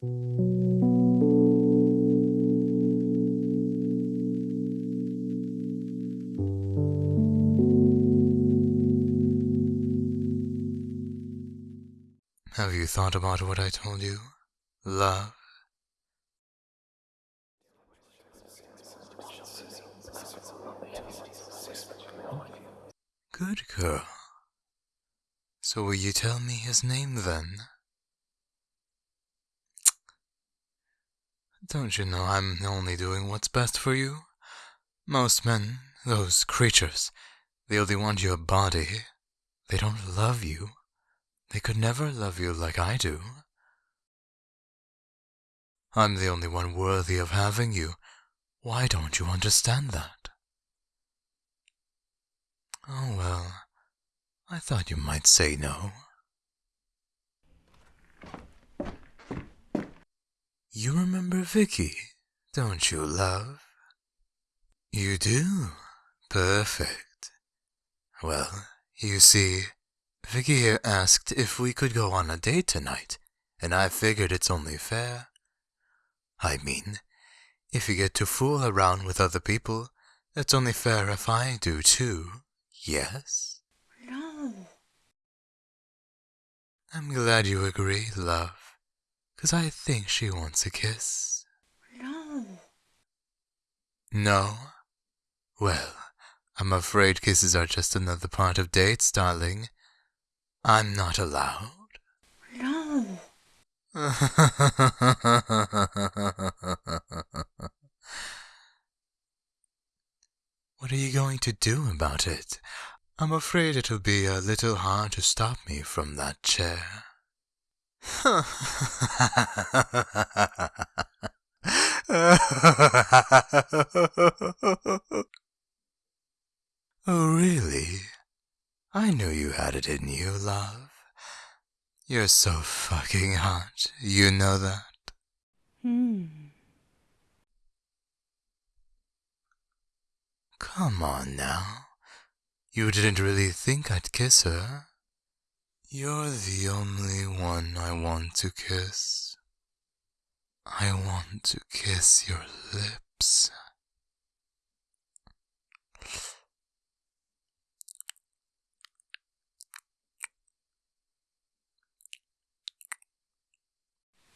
Have you thought about what I told you? Love? Good girl. So will you tell me his name then? Don't you know I'm only doing what's best for you? Most men, those creatures, they only want your body. They don't love you. They could never love you like I do. I'm the only one worthy of having you. Why don't you understand that? Oh well, I thought you might say no. You remember Vicky, don't you, love? You do? Perfect. Well, you see, Vicky here asked if we could go on a date tonight, and I figured it's only fair. I mean, if you get to fool around with other people, it's only fair if I do too, yes? No. I'm glad you agree, love, 'cause I think she wants a kiss. No. No? Well, I'm afraid kisses are just another part of dates, darling. I'm not allowed. No. what are you going to do about it? I'm afraid it'll be a little hard to stop me from that chair. oh, really? I knew you had it in you, love. You're so fucking hot, you know that? Hmm. Come on now. You didn't really think I'd kiss her. You're the only one I want to kiss. I want to kiss your lips.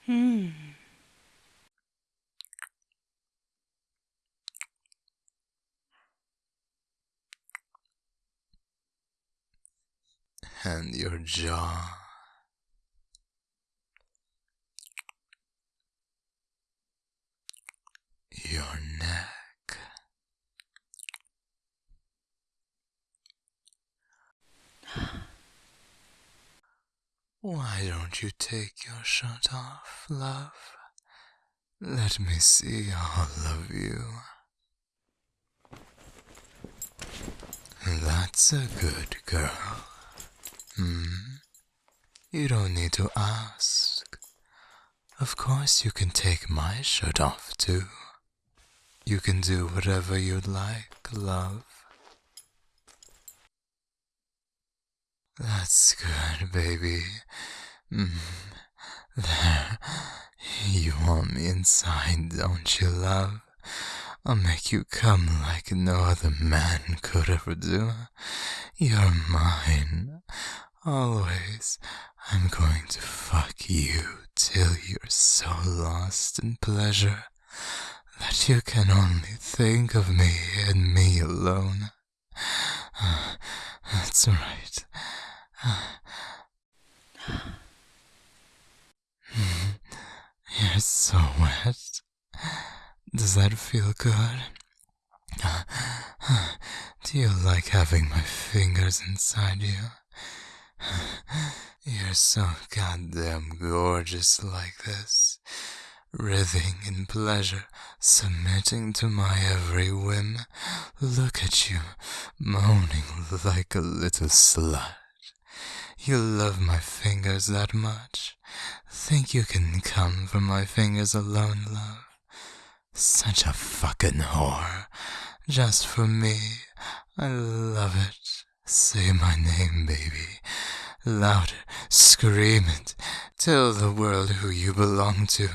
Hmm. And your jaw. Your neck. Why don't you take your shirt off, love? Let me see all of you. That's a good girl. Hmm? You don't need to ask. Of course, you can take my shirt off too. You can do whatever you'd like, love. That's good, baby. Mm. There. You want me inside, don't you, love? I'll make you come like no other man could ever do. You're mine. Always. I'm going to fuck you till you're so lost in pleasure that you can only think of me and me alone. That's right. You're so wet. Does that feel good? Do you like having my fingers inside you? You're so goddamn gorgeous like this, writhing in pleasure, submitting to my every whim. Look at you, moaning like a little slut. You love my fingers that much? Think you can come from my fingers alone, love? Such a fucking whore. Just for me. I love it. Say my name, baby. Louder, scream it. Tell the world who you belong to.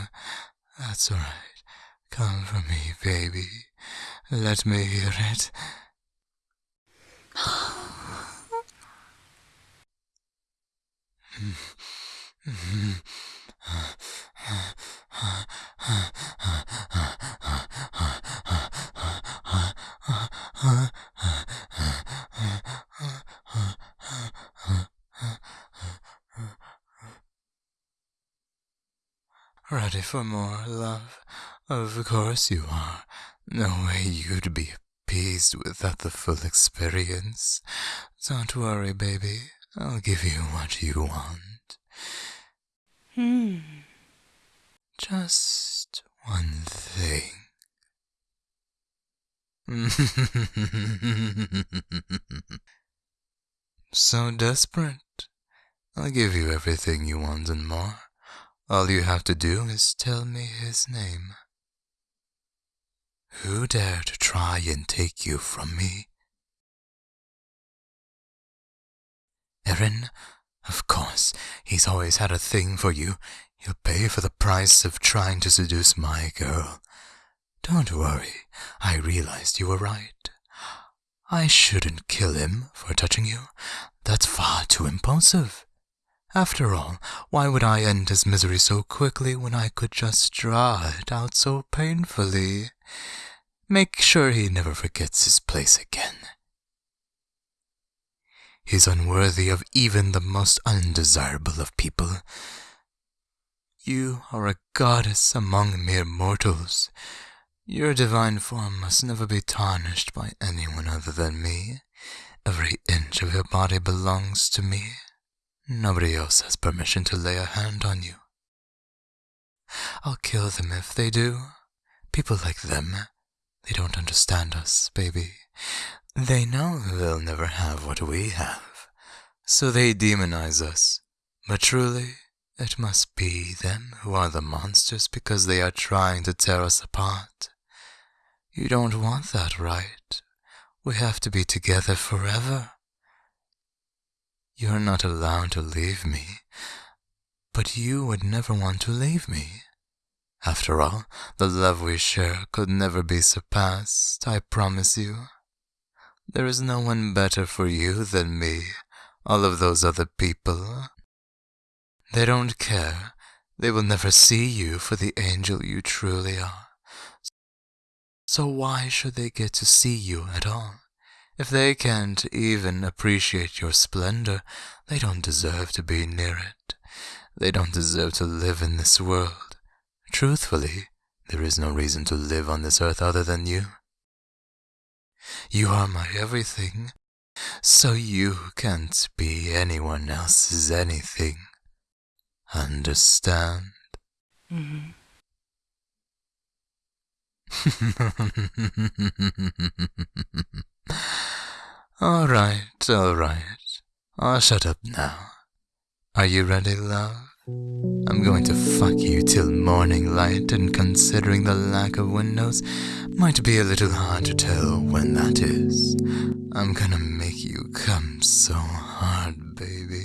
That's alright. Come for me, baby. Let me hear it. Hmm. Hmm. Ready for more, love? Of course you are. No way you'd be appeased without the full experience. Don't worry, baby. I'll give you what you want. Hmm. Just one thing. so desperate. I'll give you everything you want and more. All you have to do is tell me his name. Who dare to try and take you from me? Erin, of course, he's always had a thing for you. He'll pay for the price of trying to seduce my girl. Don't worry, I realized you were right. I shouldn't kill him for touching you. That's far too impulsive. After all, why would I end his misery so quickly when I could just draw it out so painfully? Make sure he never forgets his place again. He's unworthy of even the most undesirable of people. You are a goddess among mere mortals. Your divine form must never be tarnished by anyone other than me. Every inch of your body belongs to me. Nobody else has permission to lay a hand on you. I'll kill them if they do. People like them, they don't understand us, baby. They know they'll never have what we have, so they demonize us. But truly, it must be them who are the monsters because they are trying to tear us apart. You don't want that, right? We have to be together forever. You're not allowed to leave me, but you would never want to leave me. After all, the love we share could never be surpassed, I promise you. There is no one better for you than me, all of those other people. They don't care. They will never see you for the angel you truly are. So why should they get to see you at all? If they can't even appreciate your splendor, they don't deserve to be near it. They don't deserve to live in this world. Truthfully, there is no reason to live on this earth other than you. You are my everything, so you can't be anyone else's anything. Understand? Mm-hmm. all right, all right. I'll shut up now. Are you ready, love? I'm going to fuck you till morning light, and considering the lack of windows, might be a little hard to tell when that is. I'm gonna make you come so hard, baby.